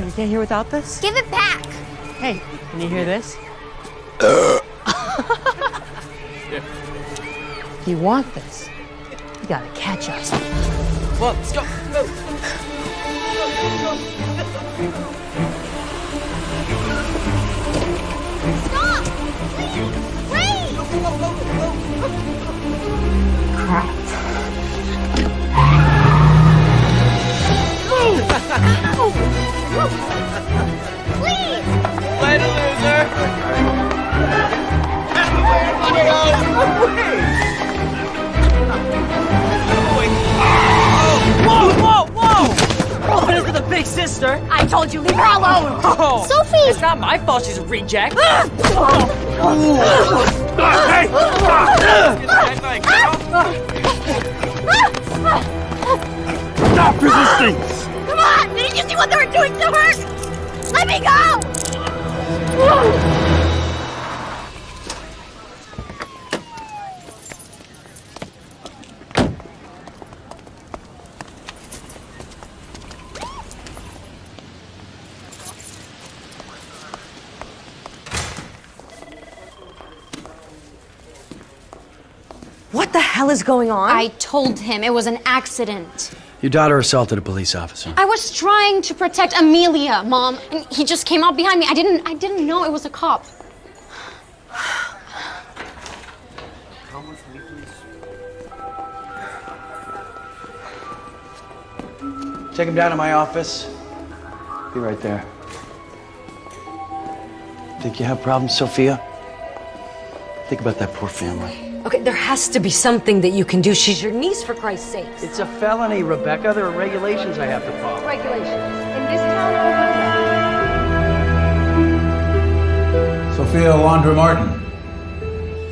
the matter? You can't hear without this? Give it back. Hey, can you hear this? you want this? You gotta catch us. Well, let's go. Go. Stop! Please! Wait! Crap. Please! Later, loser. Whoa, whoa, whoa! Oh, this is the big sister. I told you, leave her alone! Oh, Sophie! It's not my fault she's a reject. Stop resisting! Come on! Didn't you see what they were doing to her? Let me go! What the hell is going on? I told him it was an accident. Your daughter assaulted a police officer. I was trying to protect Amelia, Mom, and he just came out behind me. I didn't I didn't know it was a cop. Take him down to my office. Be right there. Think you have problems, Sophia? Think about that poor family. Okay, there has to be something that you can do. She's your niece, for Christ's sake. It's a felony, Rebecca. There are regulations I have to follow. regulations. In this town, Sophia Alondra Martin,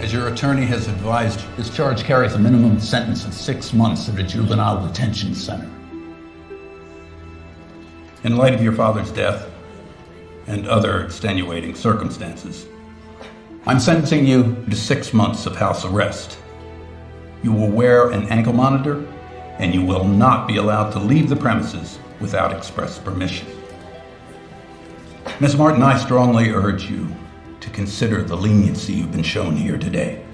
as your attorney has advised, this charge carries a minimum sentence of six months at a juvenile detention center. In light of your father's death and other extenuating circumstances, I'm sentencing you to six months of house arrest. You will wear an ankle monitor, and you will not be allowed to leave the premises without express permission. Ms. Martin, I strongly urge you to consider the leniency you've been shown here today.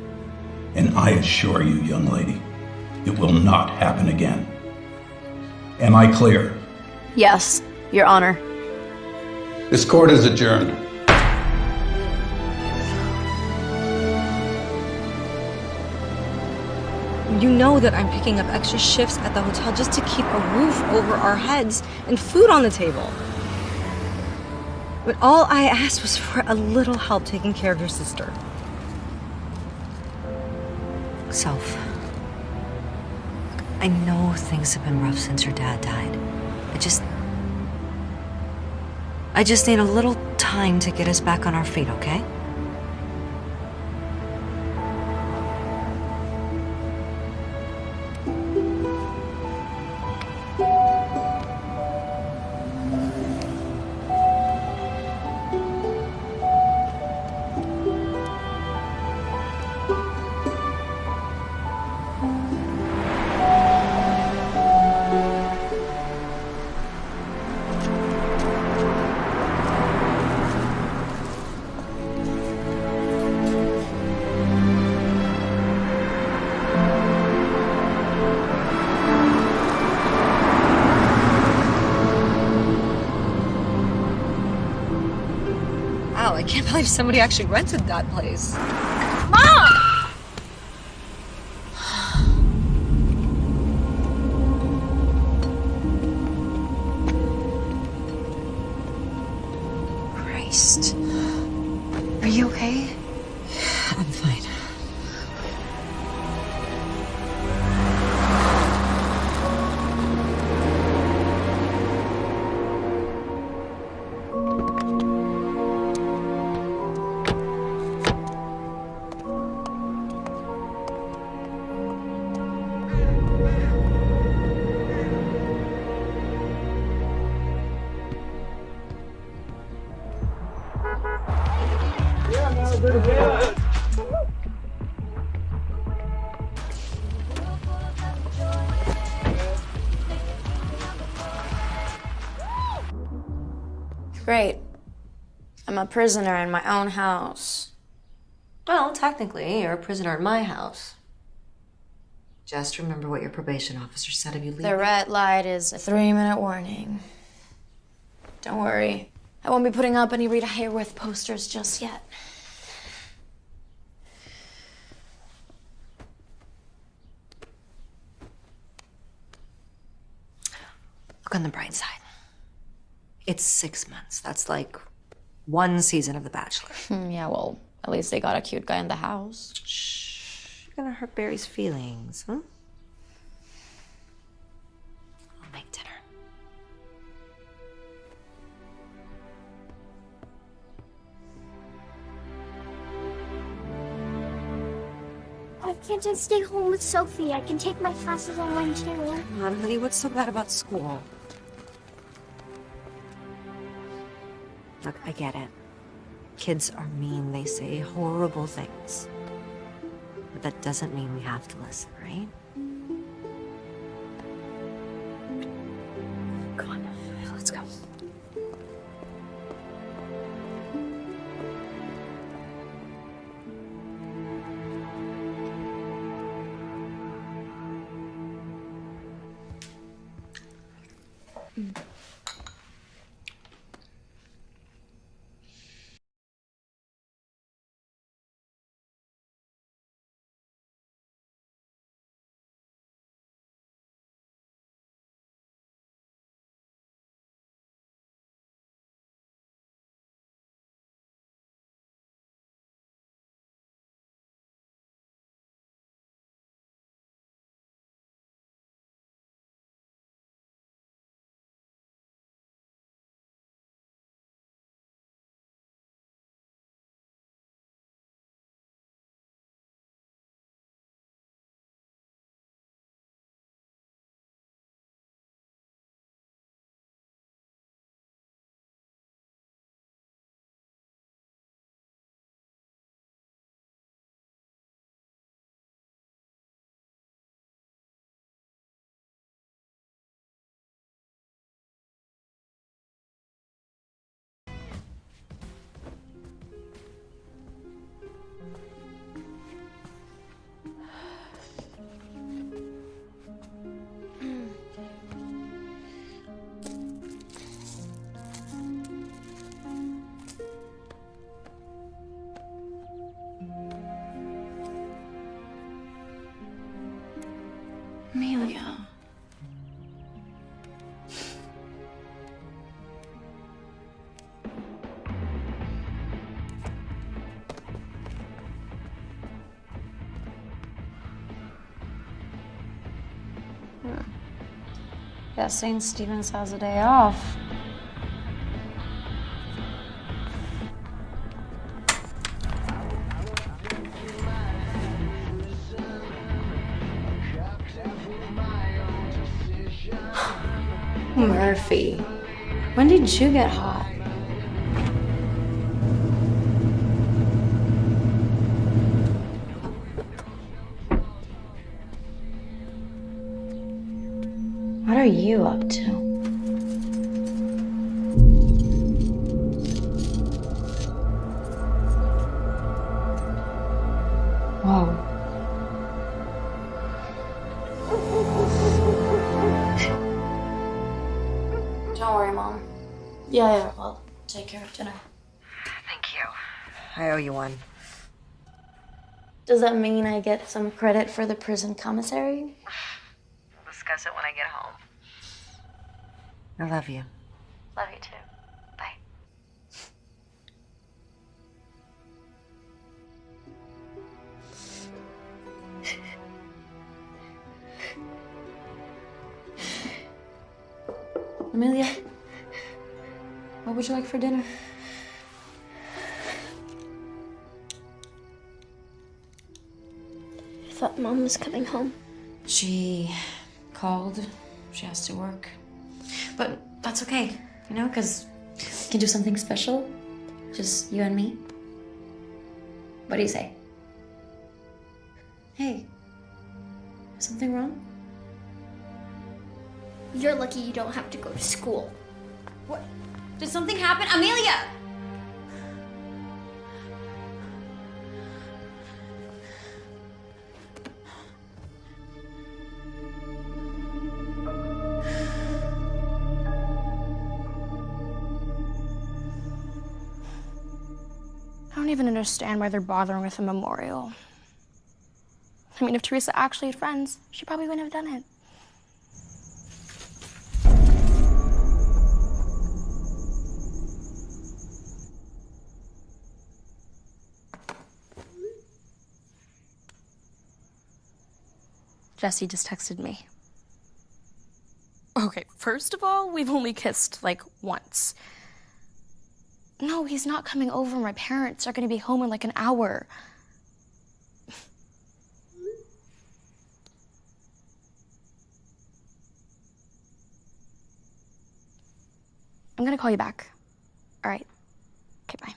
And I assure you, young lady, it will not happen again. Am I clear? Yes, Your Honor. This court is adjourned. You know that I'm picking up extra shifts at the hotel just to keep a roof over our heads and food on the table. But all I asked was for a little help taking care of your sister. Self. I know things have been rough since your dad died. I just. I just need a little time to get us back on our feet, okay? Somebody actually rented that place. Prisoner in my own house. Well, technically, you're a prisoner in my house. Just remember what your probation officer said if you leave. The red light is a three minute warning. Don't worry. I won't be putting up any Rita Hayworth posters just yet. Look on the bright side. It's six months. That's like one season of The Bachelor. Hmm, yeah, well, at least they got a cute guy in the house. Shh, You're gonna hurt Barry's feelings, huh? I'll make dinner. Why can't I stay home with Sophie? I can take my classes online too. Come on, honey, what's so bad about school? Look, I get it. Kids are mean, they say horrible things. But that doesn't mean we have to listen, right? Guess St. Stephen's has a day off. Murphy, when did you get hot? Get some credit for the prison commissary? We'll discuss it when I get home. I love you. Love you too. Bye. Amelia, what would you like for dinner? Mom was coming home. She called. She has to work. But that's okay, you know, because we can do something special. Just you and me. What do you say? Hey, something wrong? You're lucky you don't have to go to school. What? Did something happen? Amelia! Even understand why they're bothering with a memorial. I mean, if Teresa actually had friends, she probably wouldn't have done it. Jesse just texted me. Okay, first of all, we've only kissed like once. No, he's not coming over. My parents are gonna be home in like an hour. I'm gonna call you back. All right. Okay, bye.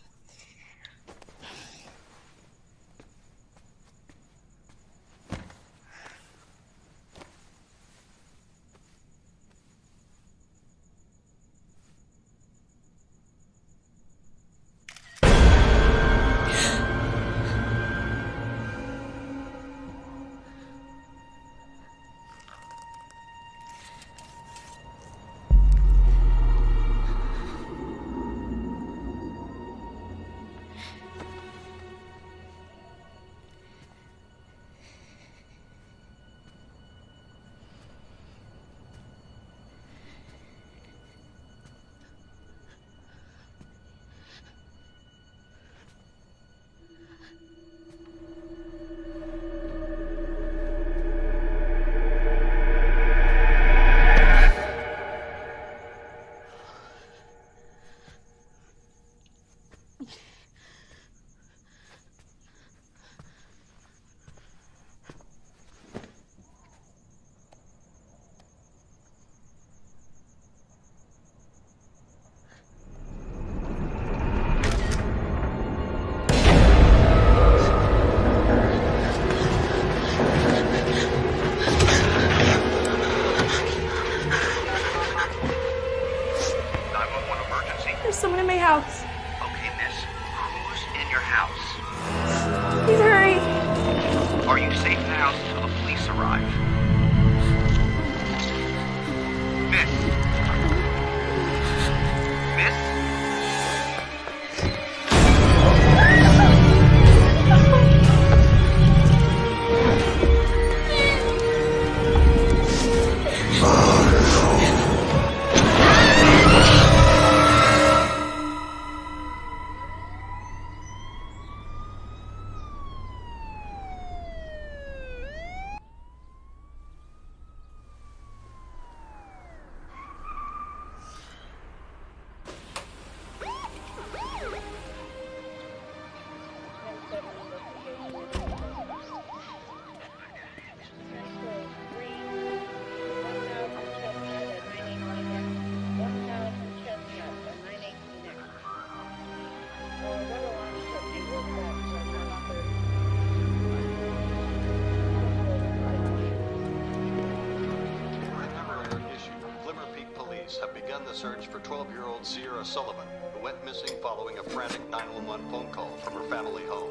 12-year-old Sullivan, who went missing following a frantic 911 phone call from her family home.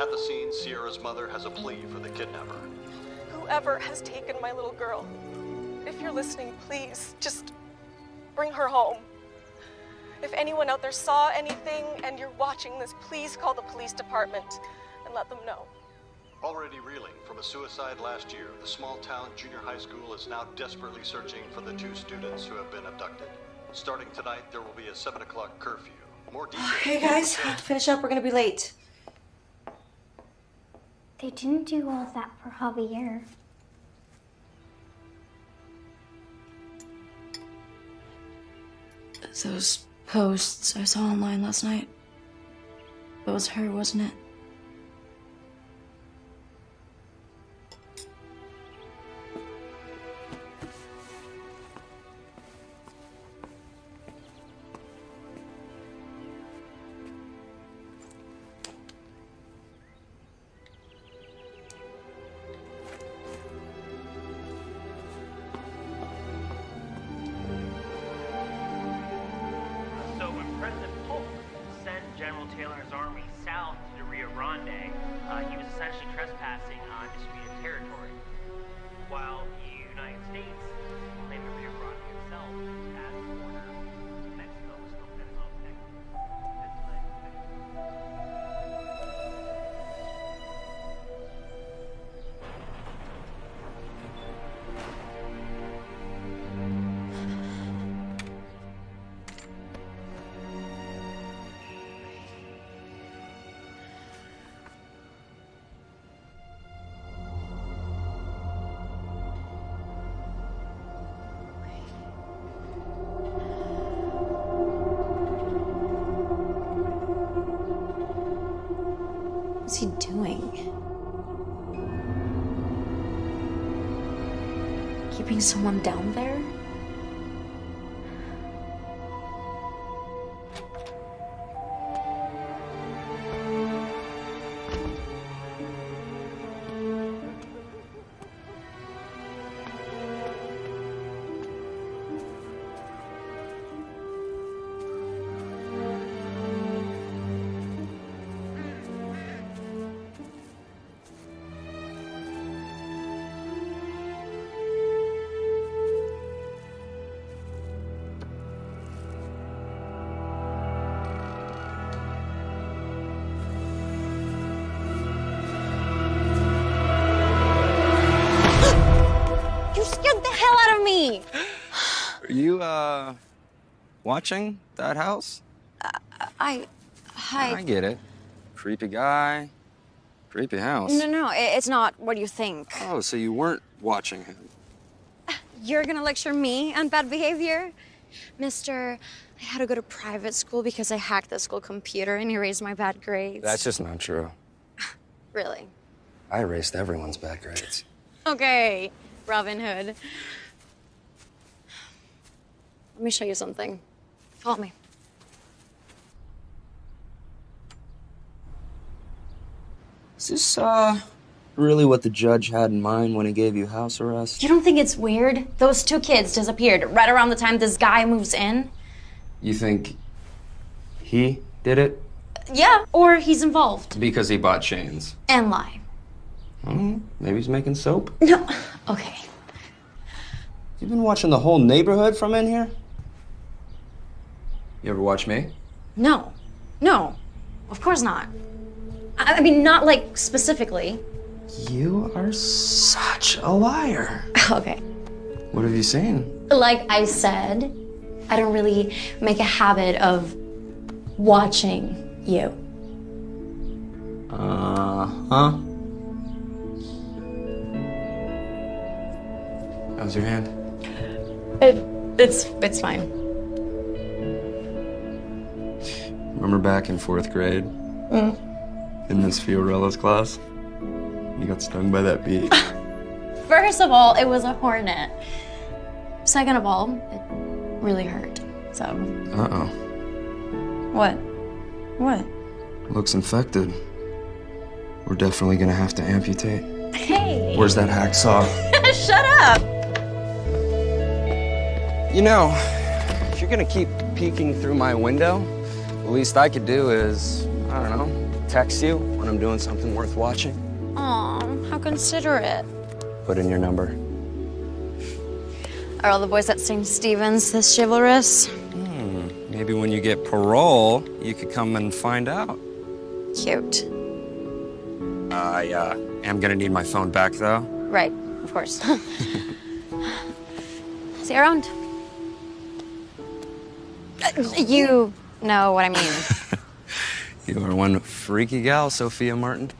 At the scene, Sierra's mother has a plea for the kidnapper. Whoever has taken my little girl, if you're listening, please just bring her home. If anyone out there saw anything and you're watching this, please call the police department and let them know. Already reeling from a suicide last year, the small town junior high school is now desperately searching for the two students who have been abducted. Starting tonight, there will be a 7 o'clock curfew. More details. Okay, guys, finish up. We're gonna be late. They didn't do all that for Javier. Those posts I saw online last night. It was her, wasn't it? What's he doing? Keeping someone down there? Watching that house? Uh, I. Hi. I get it. Creepy guy, creepy house. No, no, i- it's not what you think. Oh, so you weren't watching him. You're gonna lecture me on bad behavior? Mister, I had to go to private school because I hacked the school computer and erased my bad grades. That's just not true. Really? I erased everyone's bad grades. Okay, Robin Hood. Let me show you something. Follow me. Is this, uh, really what the judge had in mind when he gave you house arrest? You don't think it's weird? Those two kids disappeared right around the time this guy moves in? You think he did it Yeah, or he's involved. because he bought chains? And lie. Hmm, maybe he's making soap. No. Okay. You've been watching the whole neighborhood from in here? You ever watch me? No. No. Of course not. I I mean, not like specifically. You are such a liar. Okay. What have you seen? Like I said, I don't really make a habit of watching you. Uh huh. How's your hand? It, it's it's fine. Remember back in fourth grade Mm. in Miss Fiorella's class? You got stung by that bee. First of all, it was a hornet. Second of all, it really hurt. So Uh oh. what? What? Looks infected. We're definitely gonna have to amputate. Hey! Where's that hacksaw? Shut up! You know, if you're gonna keep peeking through my window, least I could do is, I don't know, text you when I'm doing something worth watching. Aw, how considerate. Put in your number. Are all the boys at St. Stephen's this chivalrous? Hmm, maybe when you get parole, you could come and find out. Cute. I uh, am gonna need my phone back though. Right, of course. See you around. Uh, You know what I mean. You are one freaky gal, Sophia Martin.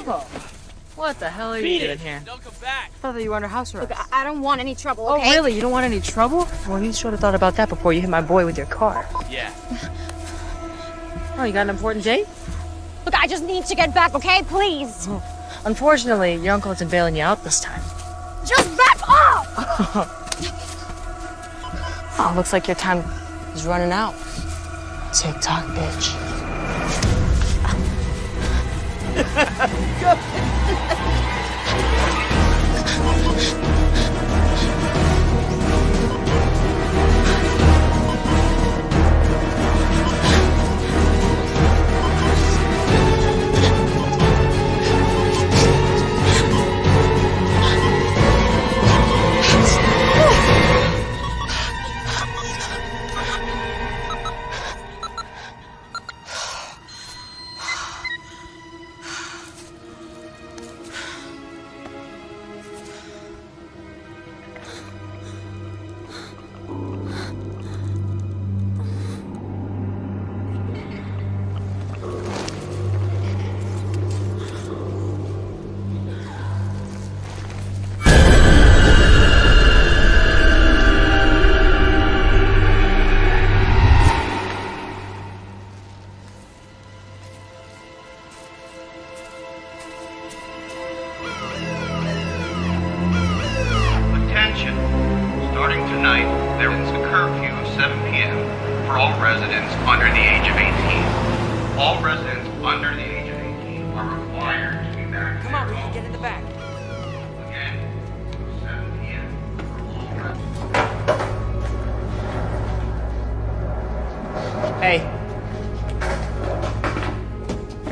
Out of here. What the hell are Beat you it. doing here? Don't come back. I thought that you were under house arrest. Look, I I don't want any trouble, Oh, really? You don't want any trouble? Well, you should have thought about that before you hit my boy with your car. Yeah. Oh, you got an important date? Look, I just need to get back, okay? Please. Oh, unfortunately, your uncle isn't bailing you out this time. Just back up! Oh, looks like your time is running out. Tick tock, bitch.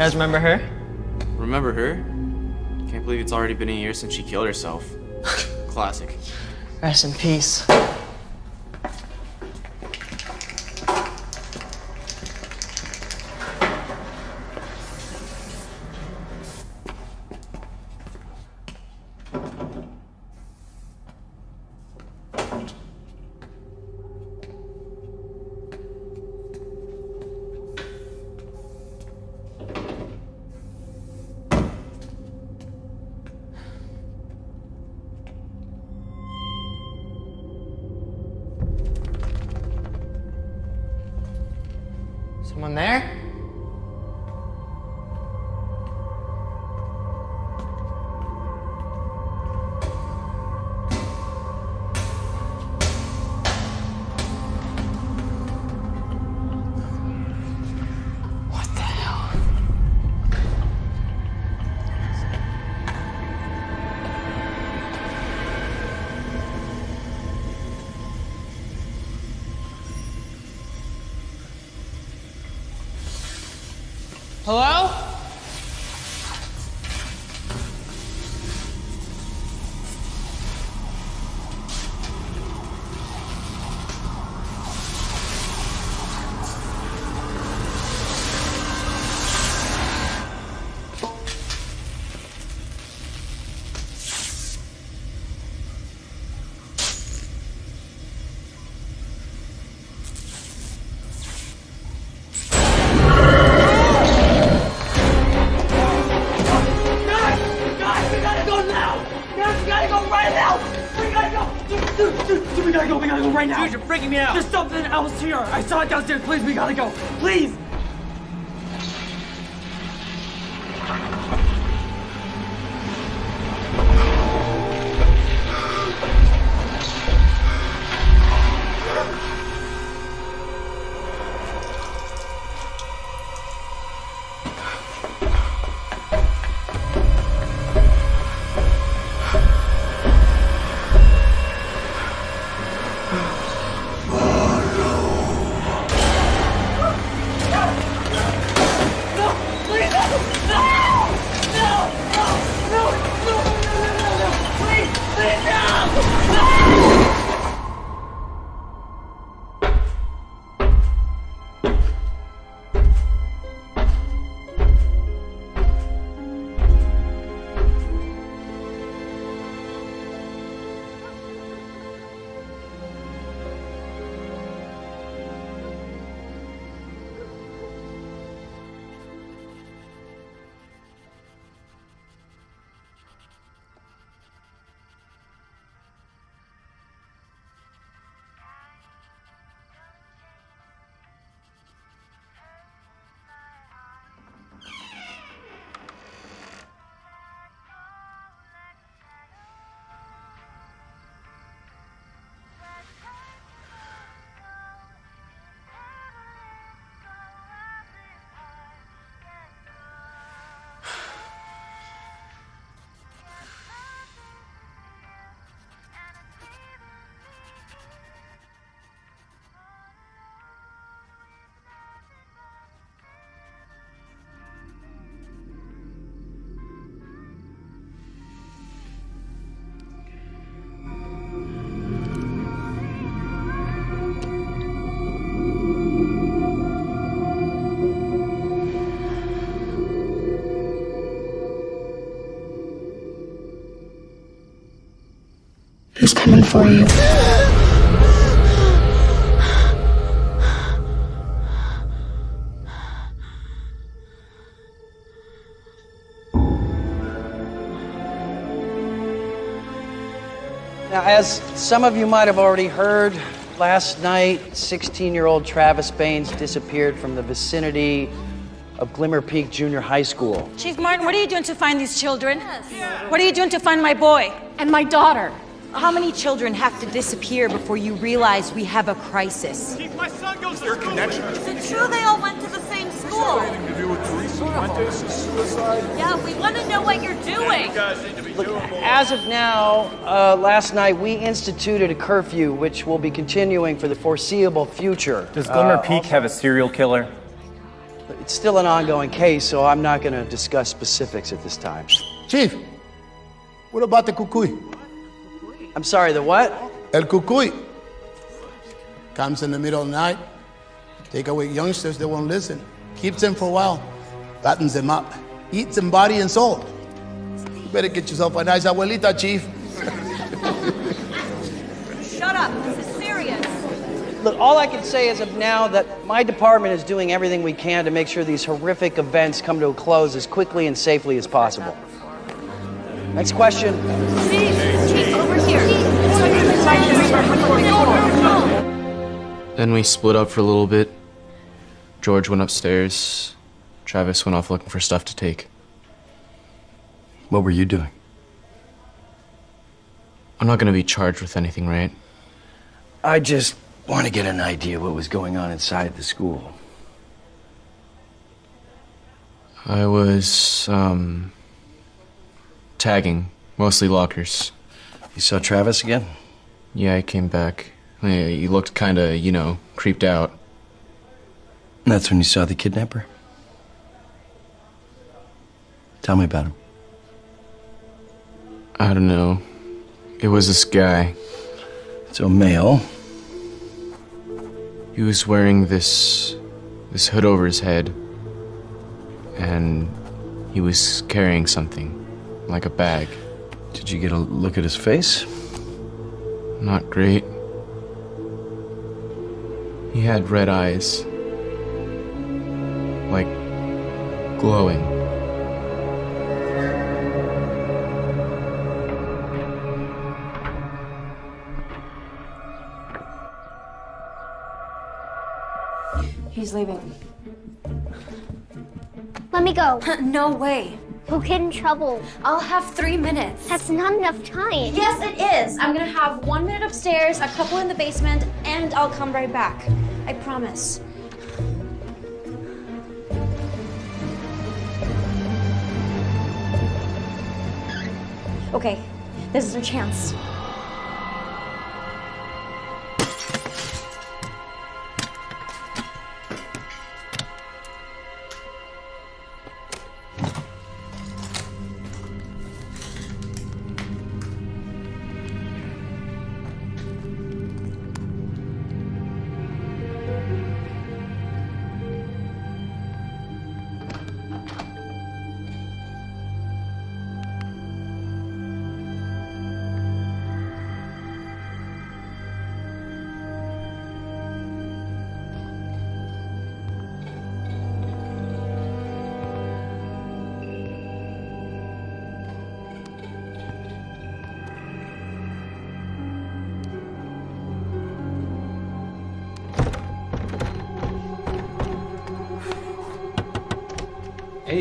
Guys remember her? Remember her? Can't believe it's already been a year since she killed herself. Classic. Rest in peace. Someone there? Right now! Dude, you're freaking me out. There's something else here! I saw it downstairs, please, we gotta go! Please! Who's coming for you? Now, as some of you might have already heard, last night, 16 year old Travis Baines disappeared from the vicinity of Glimmer Peak Junior High School. Chief Martin, what are you doing to find these children? What are you doing to find my boy? And my daughter. How many children have to disappear before you realize we have a crisis? My son goes to connection. Is it true they all went to the same school? to do with Teresa Fuentes' suicide? Yeah, we want to know what you're doing. Look, as of now, uh, last night we instituted a curfew, which will be continuing for the foreseeable future. Does Glimmer Uh, Peak have a serial killer? It's still an ongoing case, so I'm not going to discuss specifics at this time. Chief, what about the cucuy? I'm sorry, the what? El cucuy. Comes in the middle of the night, take away youngsters that won't listen, keeps them for a while, fattens them up, eats them body and soul. You better get yourself a nice abuelita, Chief. Shut up. This is serious. Look, all I can say is of now that my department is doing everything we can to make sure these horrific events come to a close as quickly and safely as possible. Next question. Then we split up for a little bit. George went upstairs. Travis went off looking for stuff to take. What were you doing? I'm not gonna be charged with anything, right? I just want to get an idea what was going on inside the school. I was, um, tagging, mostly lockers. You saw Travis again? Yeah, I came back. He looked kinda, you know, creeped out. That's when you saw the kidnapper? Tell me about him. I don't know. It was this guy. So male. He was wearing this this hood over his head and he was carrying something like a bag. Did you get a look at his face? Not great. He had red eyes. Like glowing. He's leaving. Let me go. no way. You'll get in trouble. I'll have three minutes. That's not enough time. Yes, it is. I'm gonna have one minute upstairs, a couple in the basement, and I'll come right back. I promise. Okay, this is our chance.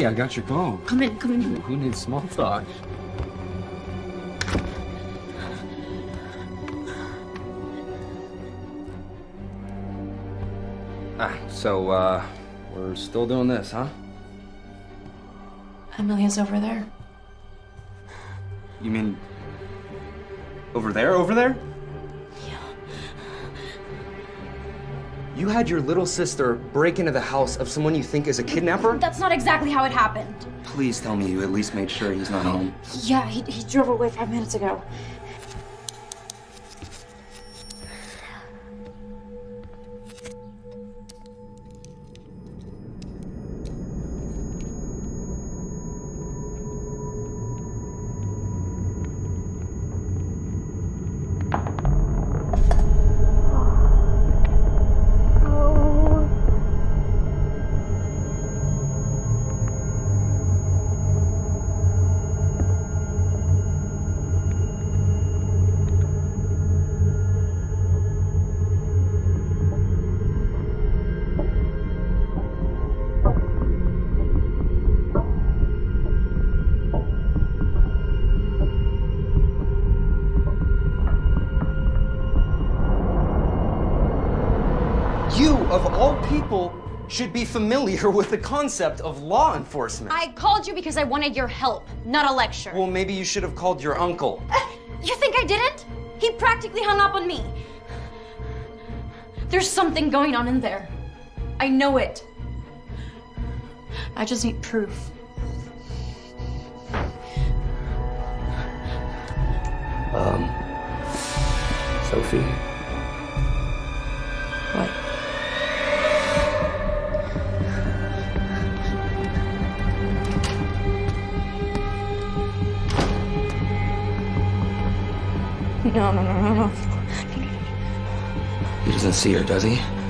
Hey, I got your phone. Come in, come in. Who needs small talk? Ah, so, uh, we're still doing this, huh? Amelia's over there. You mean over there, over there? You had your little sister break into the house of someone you think is a kidnapper? That's not exactly how it happened. Please tell me you at least made sure he's not home. Yeah, he, he drove away five minutes ago. Should be familiar with the concept of law enforcement. I called you because I wanted your help, not a lecture. Well, maybe you should have called your uncle. Uh, you think I didn't? He practically hung up on me. There's something going on in there. I know it. I just need proof. Does he?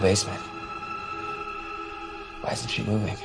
Basement. Why isn't she moving?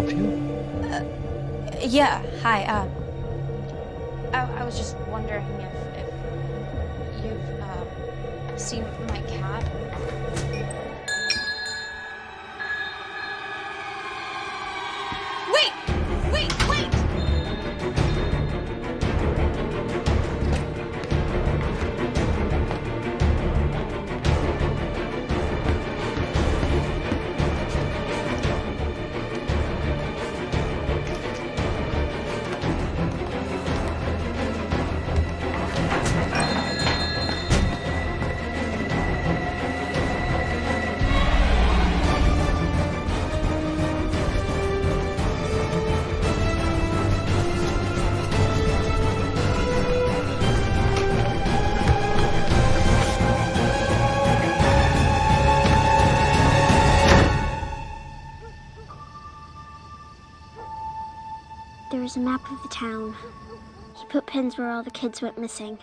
Help you? Yeah, hi. Uh, I, I was just wondering if, if you've uh, seen my cat. There's a map of the town. He put pins where all the kids went missing.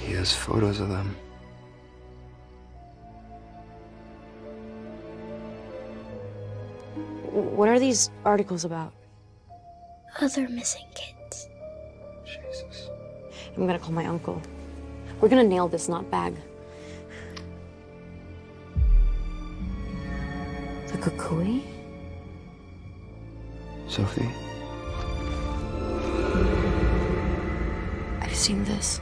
He has photos of them. What are these articles about? Other missing kids. Jesus. I'm gonna call my uncle. We're gonna nail this not bag. The cucuy? Sophie? I've seen this.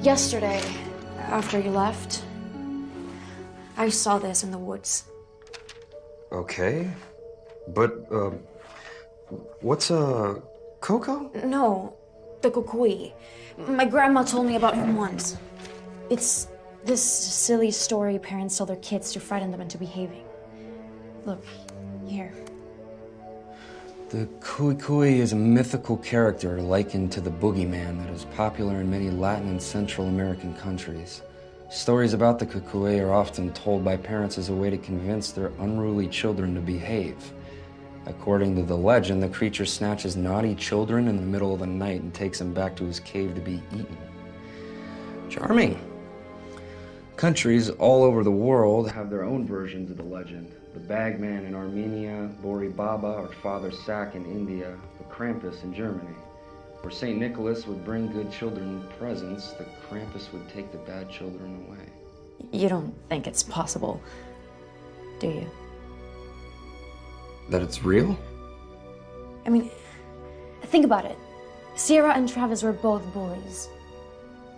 Yesterday, after you left, I saw this in the woods. Okay. But, uh, what's a Coco? No, the cucuy. My grandma told me about him once. It's this silly story parents tell their kids to frighten them into behaving. Look, here. The Cucuy is a mythical character likened to the boogeyman that is popular in many Latin and Central American countries. Stories about the Cucuy are often told by parents as a way to convince their unruly children to behave. According to the legend, the creature snatches naughty children in the middle of the night and takes them back to his cave to be eaten. Charming. Countries all over the world have their own versions of the legend. The Bagman in Armenia, Bori Baba or Father Sack in India, the Krampus in Germany. Where St. Nicholas would bring good children presents, the Krampus would take the bad children away. You don't think it's possible, do you? That it's real? I mean, think about it. Sierra and Travis were both bullies.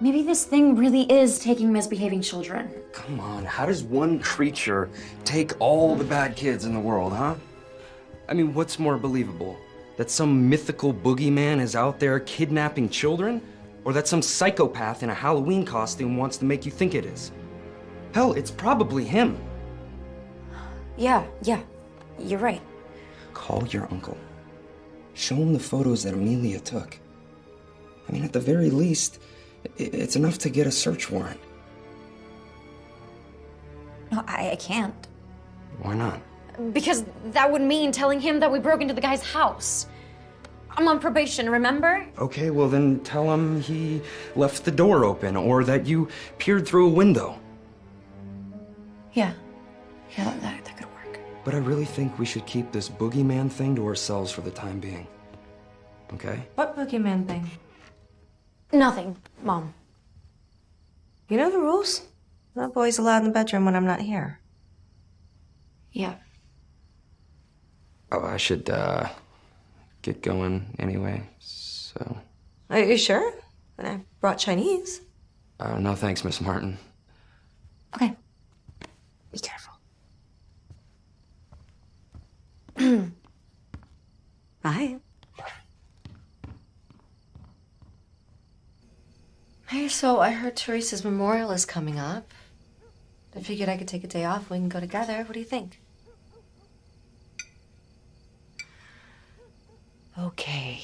Maybe this thing really is taking misbehaving children. Come on, how does one creature take all the bad kids in the world, huh? I mean, what's more believable? That some mythical boogeyman is out there kidnapping children? Or that some psychopath in a Halloween costume wants to make you think it is? Hell, it's probably him. Yeah, yeah, you're right. Call your uncle. Show him the photos that Amelia took. I mean, at the very least, i- it's enough to get a search warrant. No, I, I can't. Why not? Because that would mean telling him that we broke into the guy's house. I'm on probation, remember? Okay, well then tell him he left the door open or that you peered through a window. Yeah. Yeah, that, that, that could work. But I really think we should keep this boogeyman thing to ourselves for the time being. Okay? What boogeyman thing? Nothing, Mom. You know the rules. No boys allowed in the bedroom when I'm not here. Yeah. Oh, I should, uh, get going anyway, so. Are you sure? And I brought Chinese. Uh, no thanks, Miss Martin. Okay. Be careful. Bye. Hey, so I heard Teresa's memorial is coming up. I figured I could take a day off. We can go together. What do you think? Okay.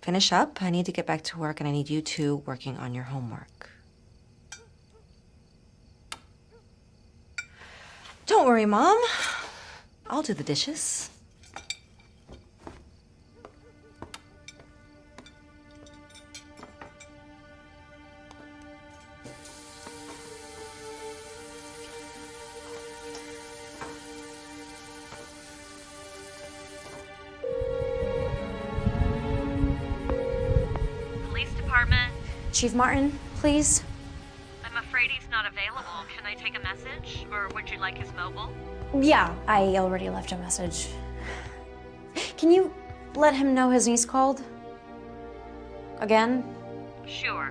Finish up. I need to get back to work, and I need you two working on your homework. Don't worry, Mom. I'll do the dishes. Chief Martin, please. I'm afraid he's not available. Can I take a message? Or would you like his mobile? Yeah, I already left a message. Can you let him know his niece called? Again? Sure.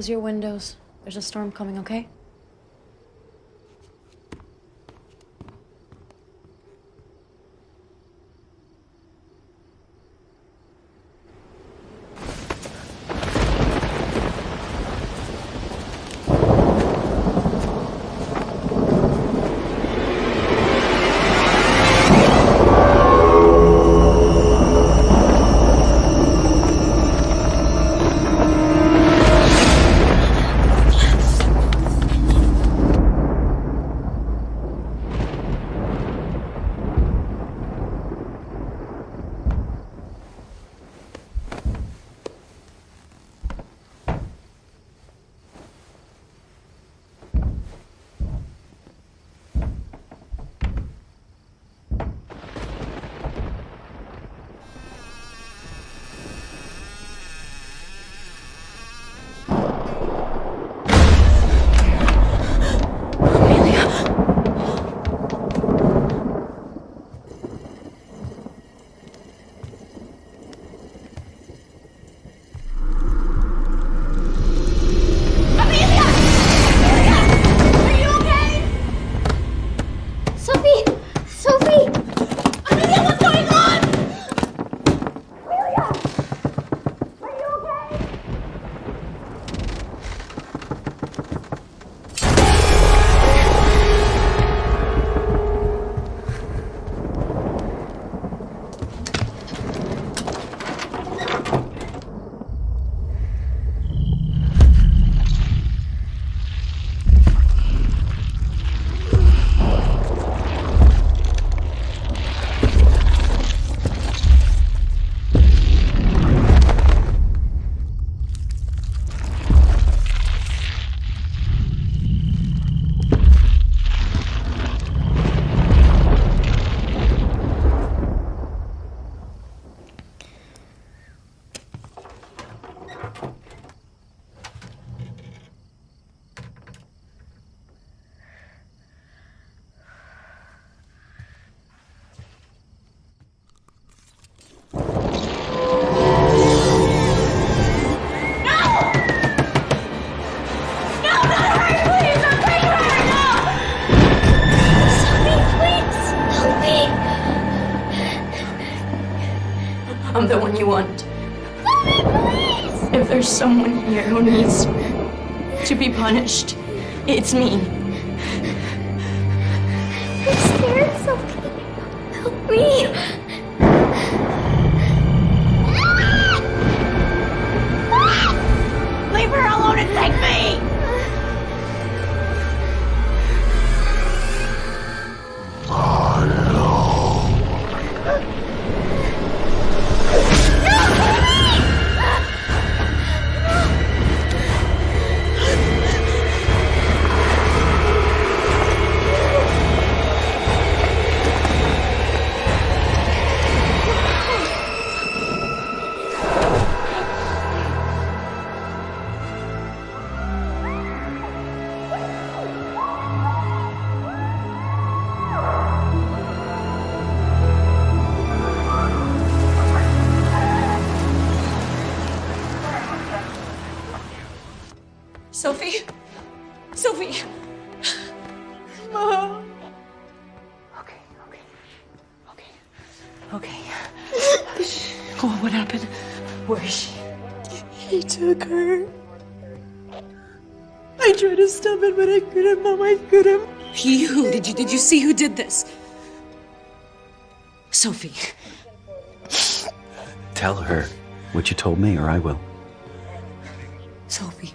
Close your windows. There's a storm coming, okay? Someone here who needs to be punished, it's me. Did you see who did this? Sophie. Tell her what you told me, or I will. Sophie.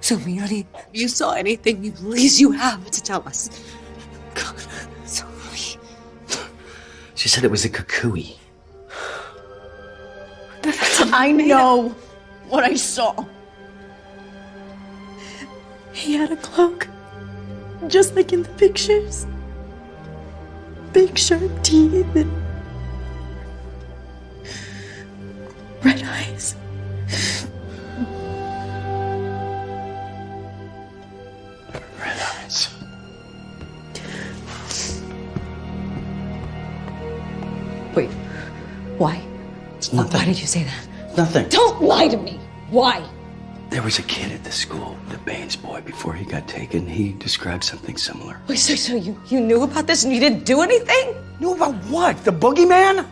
Sophie, honey, if you saw anything, please you have to tell us. God, Sophie. She said it was a cucuy. I know what I saw. He had a cloak, just like in the pictures. Big sharp teeth and red eyes. Red eyes. Wait, why? It's nothing. Why did you say that? Nothing. Don't lie to me. Why? There was a kid at the school, the Baines boy, before he got taken. He described something similar. Wait, so, so you, you knew about this and you didn't do anything? Knew about what? The boogeyman?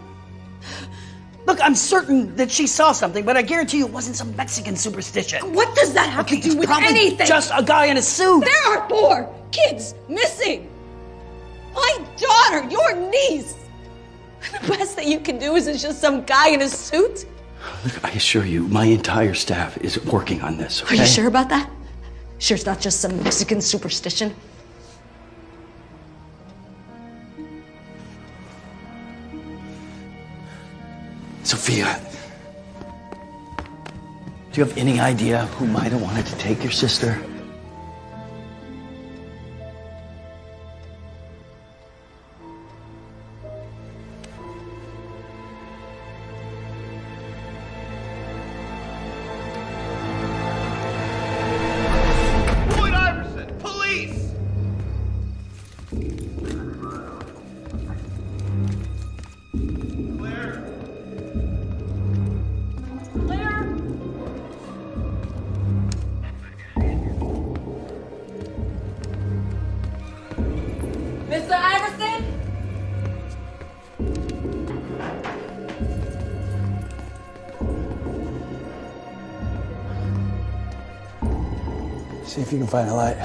Look, I'm certain that she saw something, but I guarantee you it wasn't some Mexican superstition. What does that have Okay, to do with anything? just a guy in a suit. There are four kids missing. My daughter, your niece. The best that you can do is it's just some guy in a suit. Look, I assure you, my entire staff is working on this, Are you sure about that? Sure, it's not just some Mexican superstition. Sophia, do you have any idea who might have wanted to take your sister? Find a light.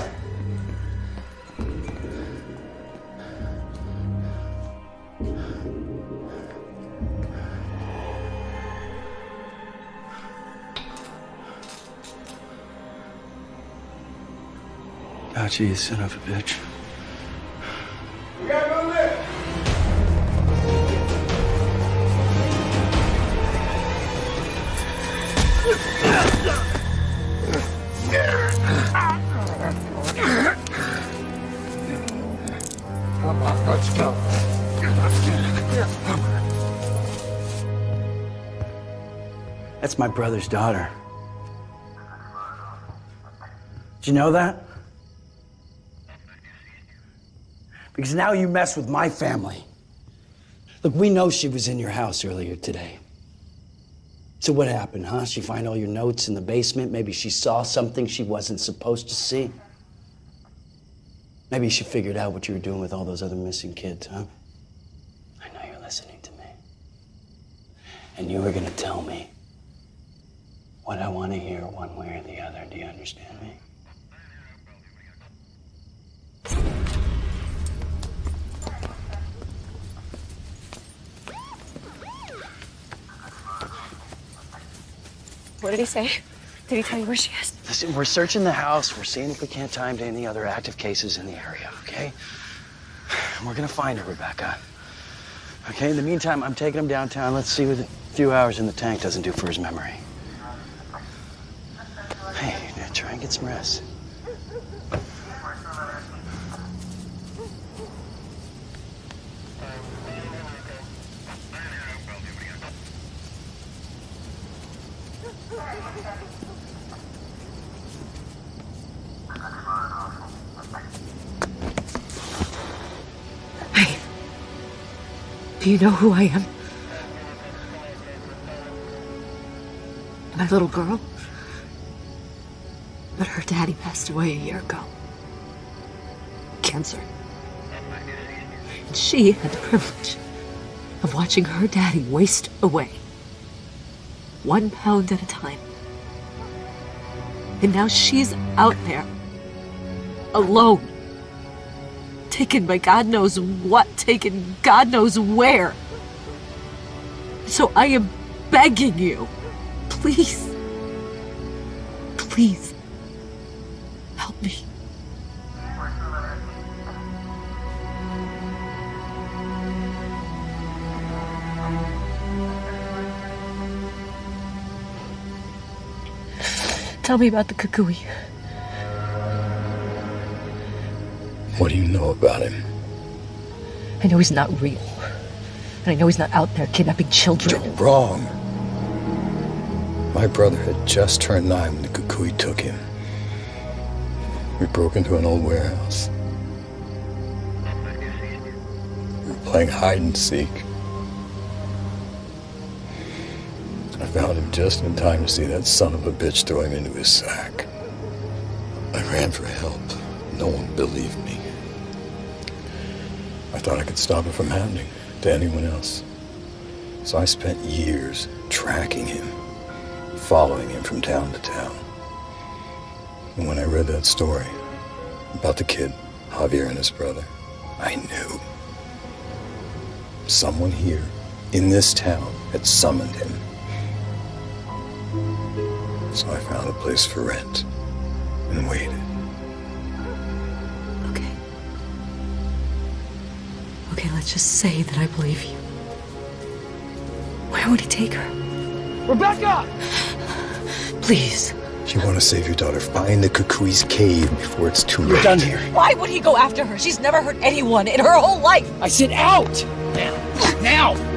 Gotcha, you son of a bitch. Let's go. That's my brother's daughter. Did you know that? Because now you mess with my family. Look, we know she was in your house earlier today. So what happened, huh? She find all your notes in the basement? Maybe she saw something she wasn't supposed to see? Maybe she figured out what you were doing with all those other missing kids, huh? I know you're listening to me. And you were gonna tell me what I want to hear one way or the other. Do you understand me? What did he say? Did he tell you where she is? Listen, we're searching the house. We're seeing if we can't him to any other active cases in the area, okay? We're gonna find her, Rebecca. Okay, in the meantime, I'm taking him downtown. Let's see what a few hours in the tank doesn't do for his memory. Hey, try and get some rest. Do you know who I am? My little girl? But her daddy passed away a year ago. Cancer. And she had the privilege of watching her daddy waste away. One pound at a time. And now she's out there. Alone. Taken by God knows what, taken God knows where. So I am begging you, please, please, help me. Tell me about the Cucuy. What do you know about him? I know he's not real. And I know he's not out there kidnapping children. You're wrong. My brother had just turned nine when the Cucuy took him. We broke into an old warehouse. We were playing hide and seek. I found him just in time to see that son of a bitch throw him into his sack. I ran for help. No one believed me. I thought I could stop it from happening to anyone else. So I spent years tracking him, following him from town to town. And when I read that story about the kid, Javier and his brother, I knew. Someone here in this town had summoned him. So I found a place for rent and waited. Okay, let's just say that I believe you. Where would he take her? Rebecca! Please. If you want to save your daughter, find the Cucuy's cave before it's too late. You're done here. Why would he go after her? She's never hurt anyone in her whole life. I said out! Now! Now!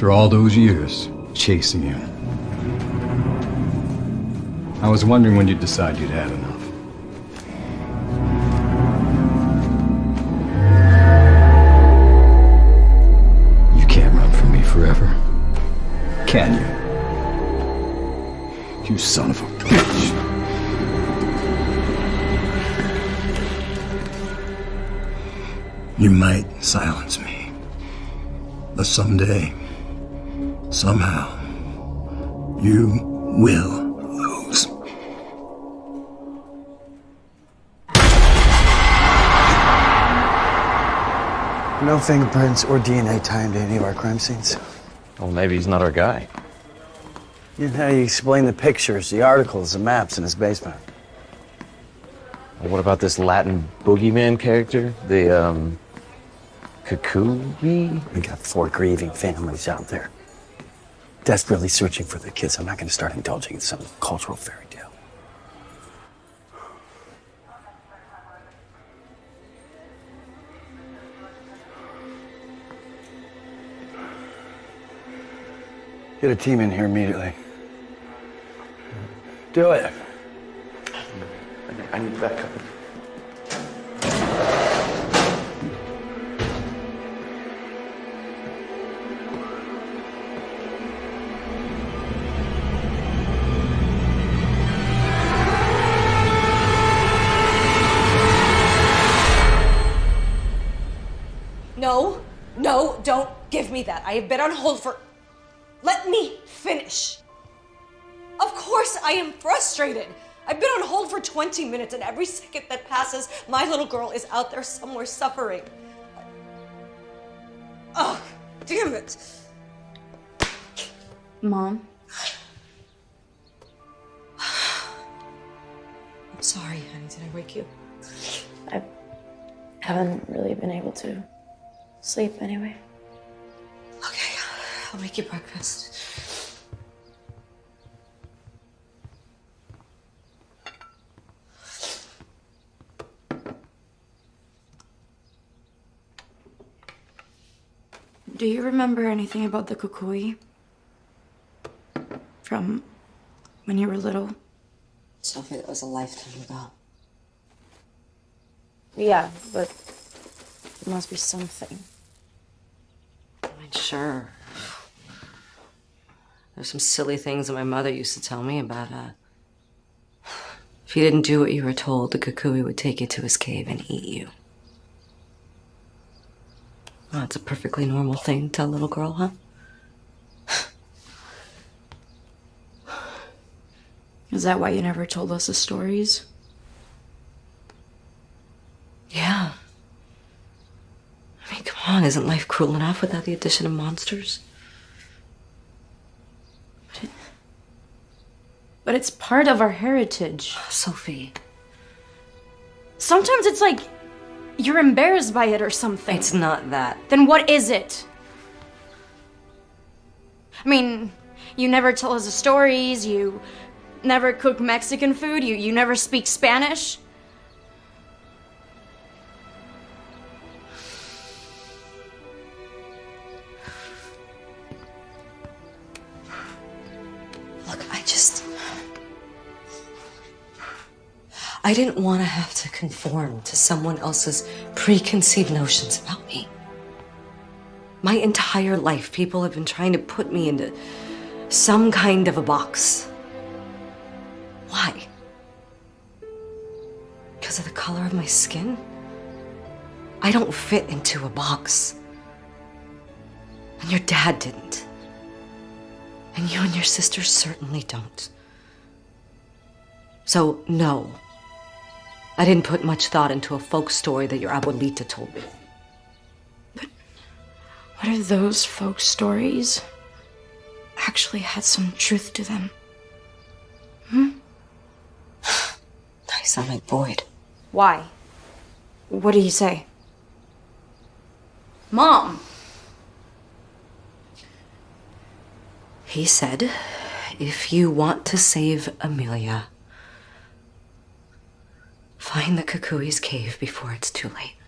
After all those years chasing you, I was wondering when you'd decide you'd had enough. You can't run from me forever. Can you? You son of a bitch. You might silence me. But someday, somehow, you will lose. No fingerprints or DNA tying to any of our crime scenes. Well, maybe he's not our guy. You know how you explain the pictures, the articles, the maps in his basement. Well, what about this Latin boogeyman character? The, um, Cucuy? We got four grieving families out there. Desperately searching for the kids. I'm not going to start indulging in some cultural fairy tale. Get a team in here immediately. Do it. I need backup. Give me that. I have been on hold for. Let me finish. Of course, I am frustrated. I've been on hold for 20 minutes, and every second that passes, my little girl is out there somewhere suffering. Ugh, damn it. Mom, I'm sorry, honey. Did I wake you? I haven't really been able to sleep anyway. I'll make you breakfast. Do you remember anything about the cucuy? From when you were little? Sophie, that was a lifetime ago. Yeah, but there must be something. I mean, sure. There's some silly things that my mother used to tell me about, uh, if you didn't do what you were told, the Cucuy would take you to his cave and eat you. Well, it's a perfectly normal thing to a little girl, huh? Is that why you never told us the stories? Yeah. I mean, come on, isn't life cruel enough without the addition of monsters? But it's part of our heritage. Sophie. Sometimes it's like you're embarrassed by it or something. It's not that. Then what is it? I mean, you never tell us the stories, you never cook Mexican food, you, you never speak Spanish. I didn't want to have to conform to someone else's preconceived notions about me. My entire life, people have been trying to put me into some kind of a box. Why? Because of the color of my skin? I don't fit into a box. And your dad didn't. And you and your sister certainly don't. So, no. I didn't put much thought into a folk story that your abuelita told me. But what if those folk stories actually had some truth to them? Hmm? I sound like Boyd. Why? What did he say? Mom! He said, if you want to save Amelia, find the Cucuy's cave before it's too late.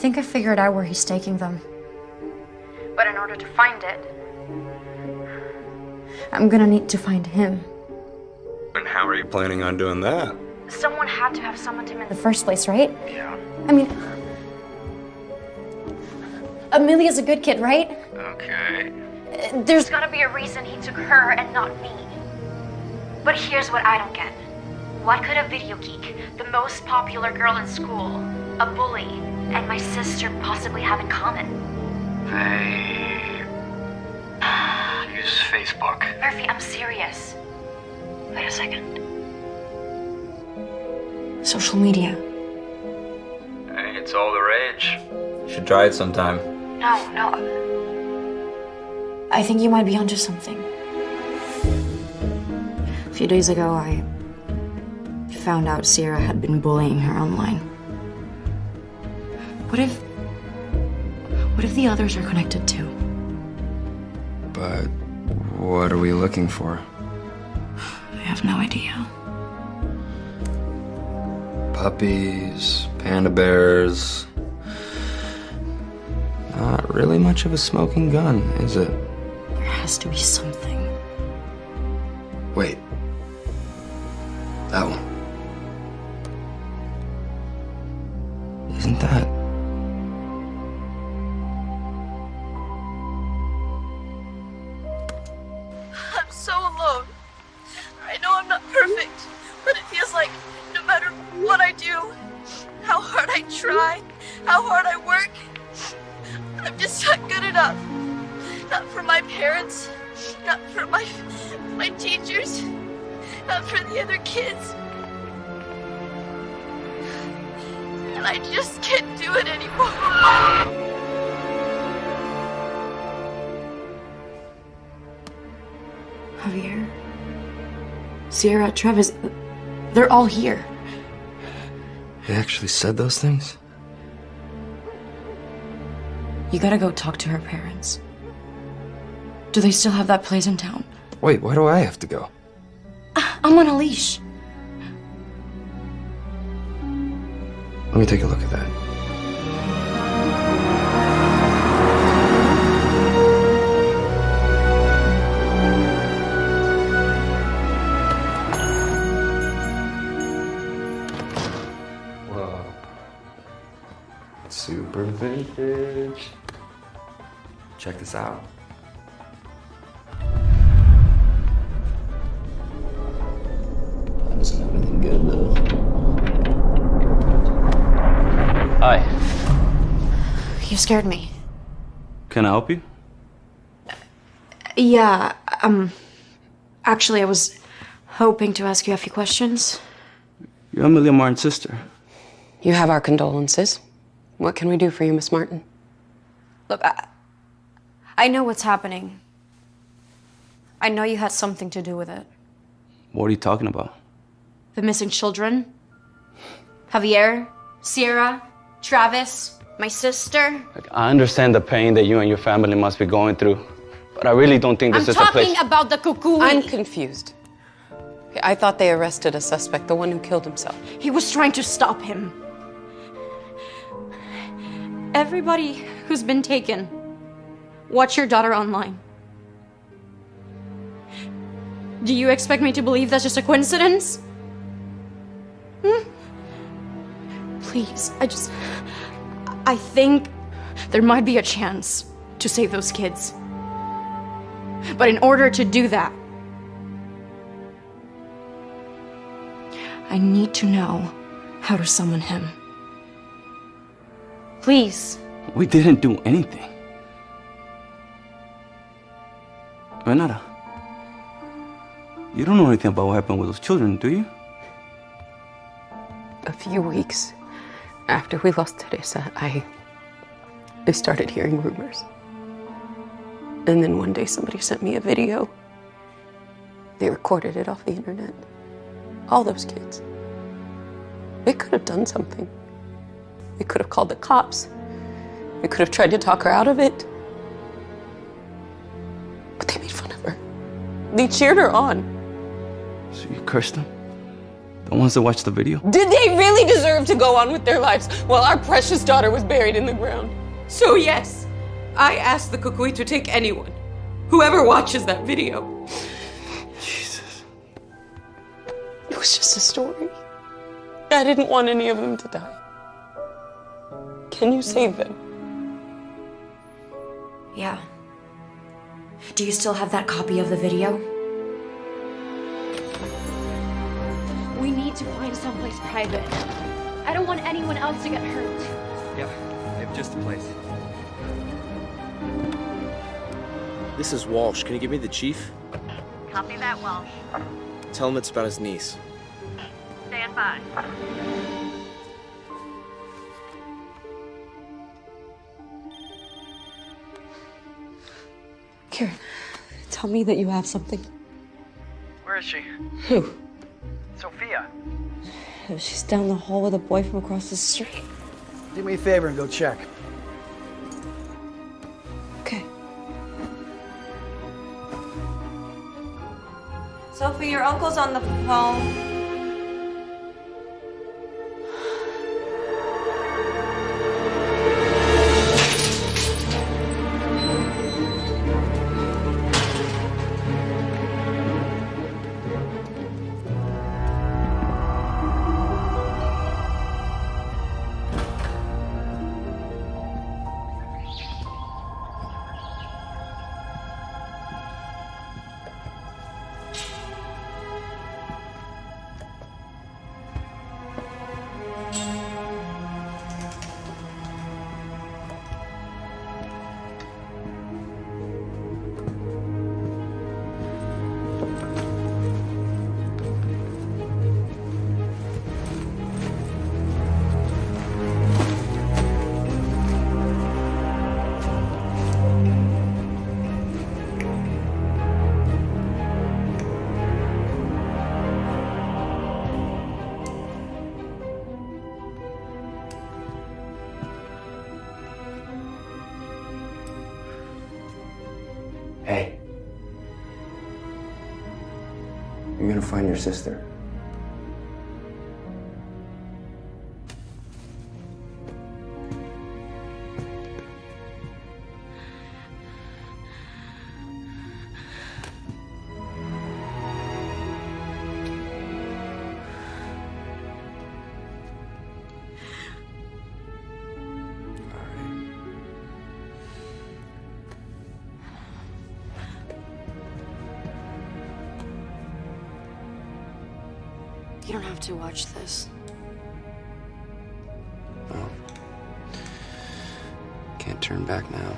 Think I figured out where he's taking them. But in order to find it, I'm gonna need to find him. And how are you planning on doing that? Someone had to have summoned him in the first place, right? Yeah. I mean, Amelia's a good kid, right? Okay. Uh, There's gotta be a reason he took her and not me. But here's what I don't get What could a video geek, the most popular girl in school, a bully, and my sister possibly have in common? They use Facebook. Murphy, I'm serious. Wait a second. Social media. Hey, it's all the rage. You should try it sometime. No, no. I think you might be onto something. A few days ago, I found out Sierra had been bullying her online. What if. What if the others are connected too? But what are we looking for? I have no idea. Puppies, panda bears. Not really much of a smoking gun, is it? There has to be something. Wait. Travis, they're all here. He actually said those things? You gotta go talk to her parents. Do they still have that place in town? Wait, why do I have to go? Ah, I'm on a leash. Let me take a look at that. Vintage. Check this out. That doesn't have anything good though. Hi. You scared me. Can I help you? Yeah, um. Actually, I was hoping to ask you a few questions. You're Amelia Martin's sister. You have our condolences. What can we do for you, Miss Martin? Look, I, I know what's happening. I know you had something to do with it. What are you talking about? The missing children. Javier, Sierra, Travis, my sister. I understand the pain that you and your family must be going through, but I really don't think this I'm is a place. talking about the Cucuy. I'm confused. I thought they arrested a suspect, the one who killed himself. He was trying to stop him. Everybody who's been taken, watch your daughter online. Do you expect me to believe that's just a coincidence? Hmm? Please, I just. I think there might be a chance to save those kids. But in order to do that, I need to know how to summon him. Please. We didn't do anything. Renata, you don't know anything about what happened with those children, do you? A few weeks after we lost Teresa, I, I started hearing rumors. And then one day somebody sent me a video. They recorded it off the internet. All those kids. They could have done something. They could have called the cops. We could have tried to talk her out of it. But they made fun of her. They cheered her on. So you cursed them? The ones that watched the video? Did they really deserve to go on with their lives while our precious daughter was buried in the ground? So, yes, I asked the Cucuy to take anyone, whoever watches that video. Jesus. It was just a story. I didn't want any of them to die. Can you save them? Yeah. Do you still have that copy of the video? We need to find someplace private. I don't want anyone else to get hurt. Yeah, I have just the place. This is Walsh. Can you give me the chief? Copy that, Walsh. Tell him it's about his niece. Stand by. Kieran, tell me that you have something. Where is she? Who? Sophia. Oh, she's down the hall with a boy from across the street. Do me a favor and go check. Okay. Sophie, your uncle's on the phone. Find your sister. To watch this. Can't turn back now.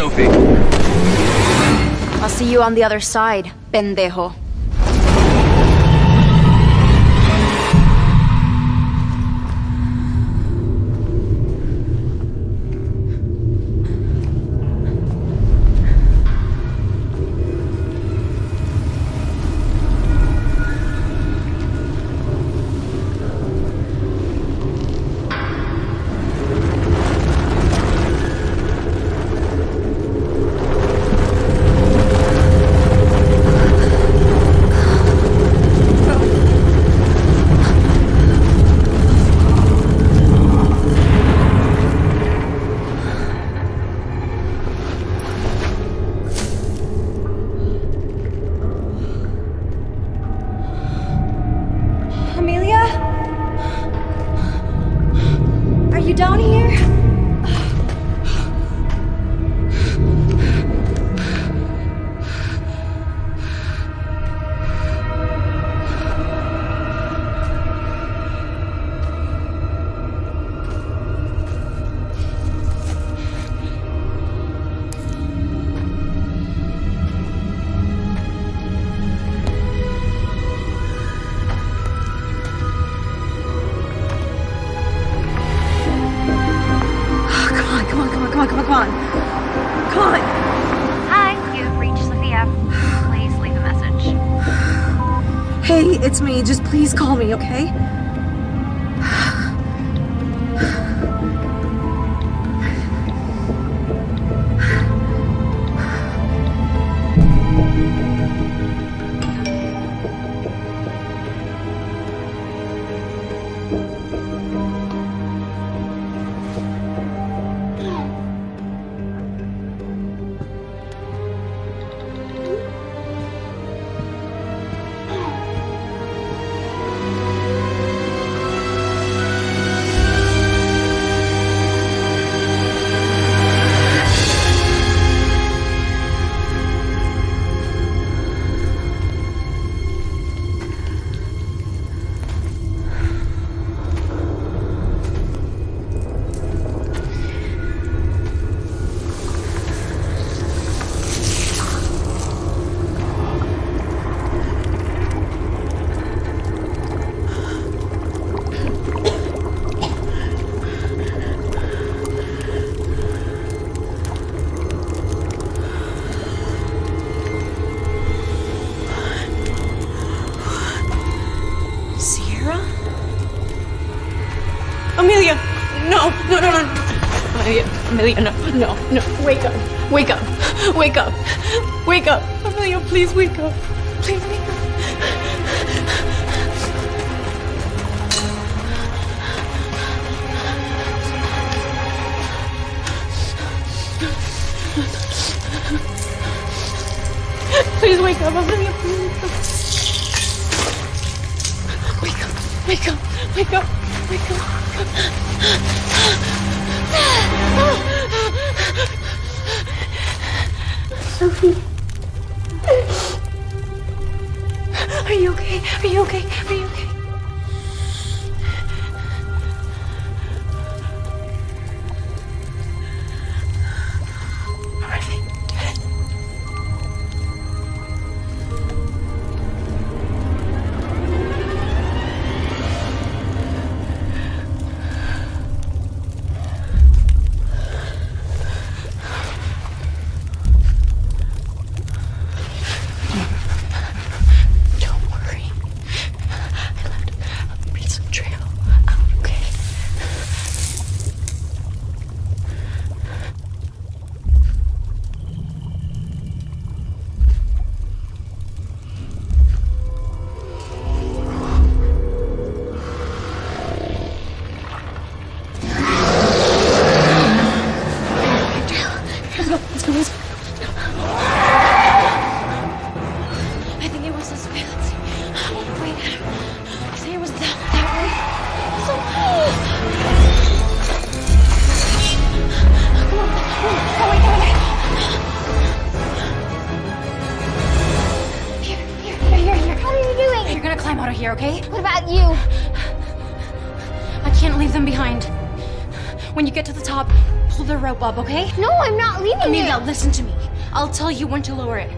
Sophie. I'll see you on the other side, pendejo. wake up. Wake up. Amelia, please wake up. Sophie. Listen to me. I'll tell you when to lower it,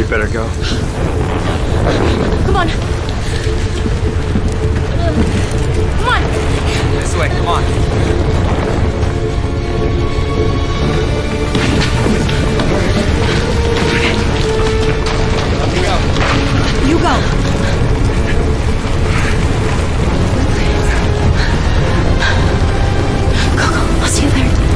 We better go. Come on. Come on. This way, come on. You go. Go, go. I'll see you there.